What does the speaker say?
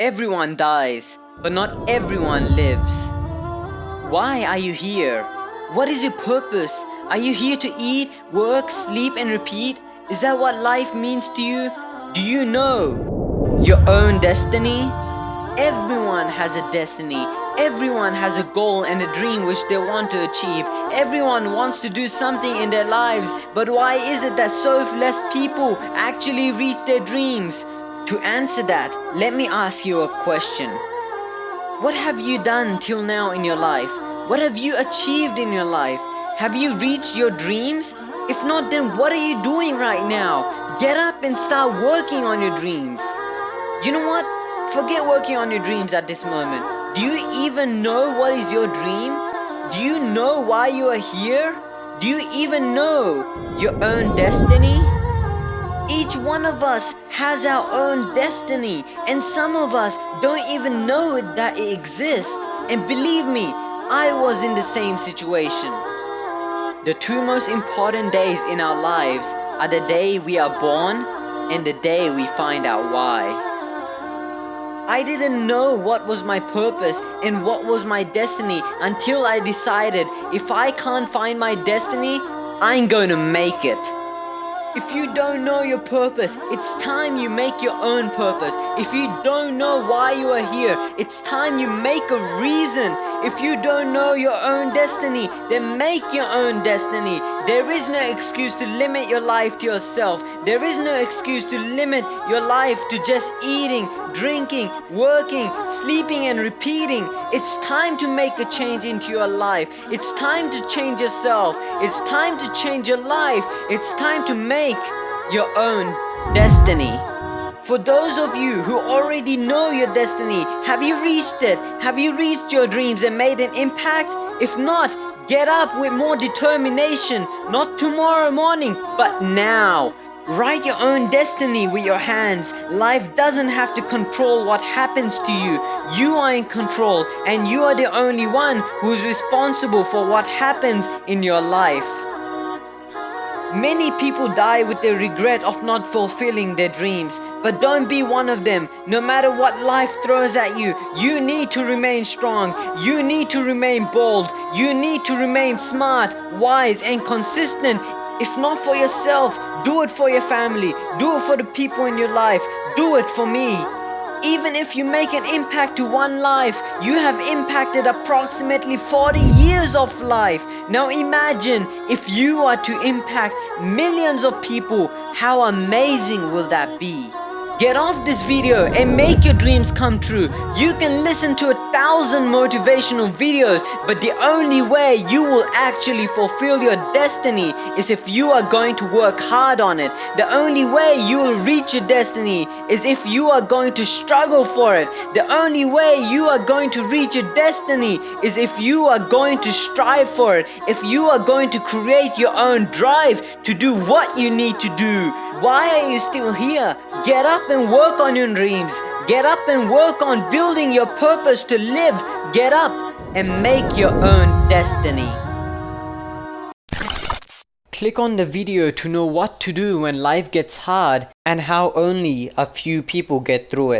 Everyone dies, but not everyone lives. Why are you here? What is your purpose? Are you here to eat, work, sleep and repeat? Is that what life means to you? Do you know your own destiny? Everyone has a destiny. Everyone has a goal and a dream which they want to achieve. Everyone wants to do something in their lives. But why is it that so less people actually reach their dreams? To answer that, let me ask you a question. What have you done till now in your life? What have you achieved in your life? Have you reached your dreams? If not, then what are you doing right now? Get up and start working on your dreams. You know what? Forget working on your dreams at this moment. Do you even know what is your dream? Do you know why you are here? Do you even know your own destiny? Each one of us has our own destiny and some of us don't even know that it exists. And believe me, I was in the same situation. The two most important days in our lives are the day we are born and the day we find out why. I didn't know what was my purpose and what was my destiny until I decided if I can't find my destiny, I'm going to make it. If you don't know your purpose, it's time you make your own purpose. If you don't know why you are here, it's time you make a reason. If you don't know your own destiny, then make your own destiny. There is no excuse to limit your life to yourself. There is no excuse to limit your life to just eating, drinking, working, sleeping and repeating. It's time to make a change into your life. It's time to change yourself. It's time to change your life. It's time to make your own destiny. For those of you who already know your destiny, have you reached it? Have you reached your dreams and made an impact? If not, get up with more determination, not tomorrow morning, but now. Write your own destiny with your hands. Life doesn't have to control what happens to you. You are in control and you are the only one who is responsible for what happens in your life. Many people die with the regret of not fulfilling their dreams. But don't be one of them. No matter what life throws at you, you need to remain strong. You need to remain bold. You need to remain smart, wise and consistent. If not for yourself, do it for your family. Do it for the people in your life. Do it for me. Even if you make an impact to one life, you have impacted approximately 40 years of life. Now imagine if you are to impact millions of people, how amazing will that be? Get off this video and make your dreams come true. You can listen to a thousand motivational videos, but the only way you will actually fulfill your destiny is if you are going to work hard on it. The only way you will reach your destiny is if you are going to struggle for it. The only way you are going to reach your destiny is if you are going to strive for it. If you are going to create your own drive to do what you need to do. Why are you still here? Get up and work on your dreams. Get up and work on building your purpose to live. Get up and make your own destiny. Click on the video to know what to do when life gets hard and how only a few people get through it.